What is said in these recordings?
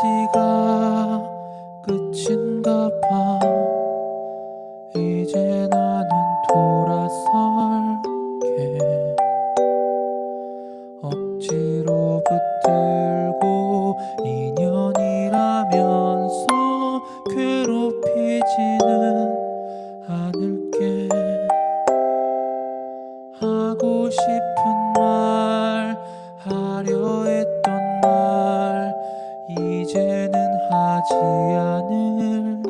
여기까지가 끝인가 봐. 이제 나는 돌아설게. 억지로 붙들고 인연이라면서 괴롭히지는 하지 않을게.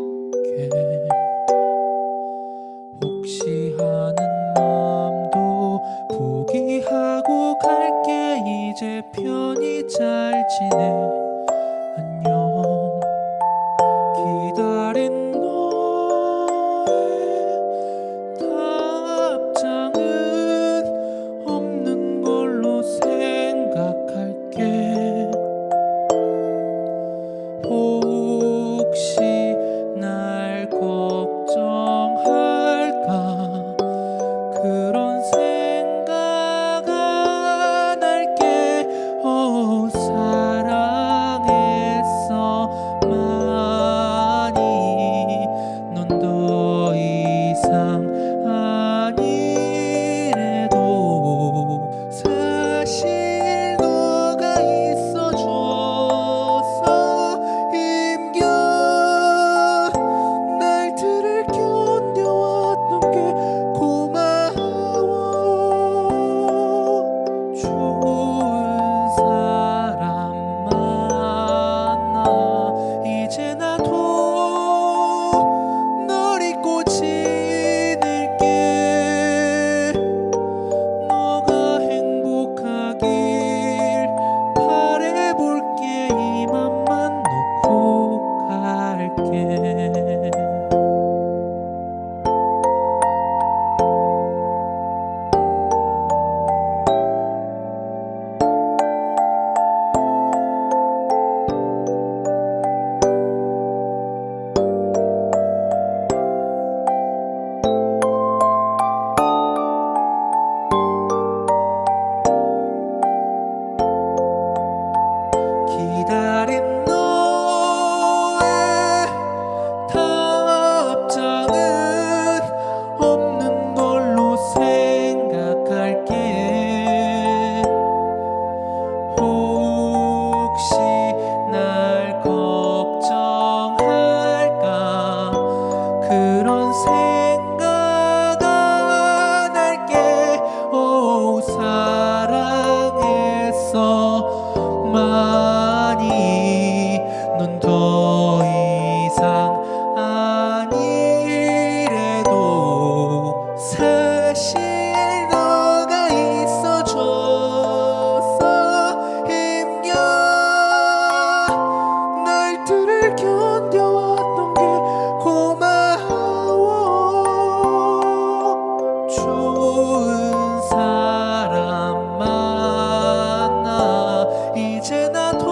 혹시 하는 마음도 포기하고 갈게. 이제 편히 잘 지내 那痛。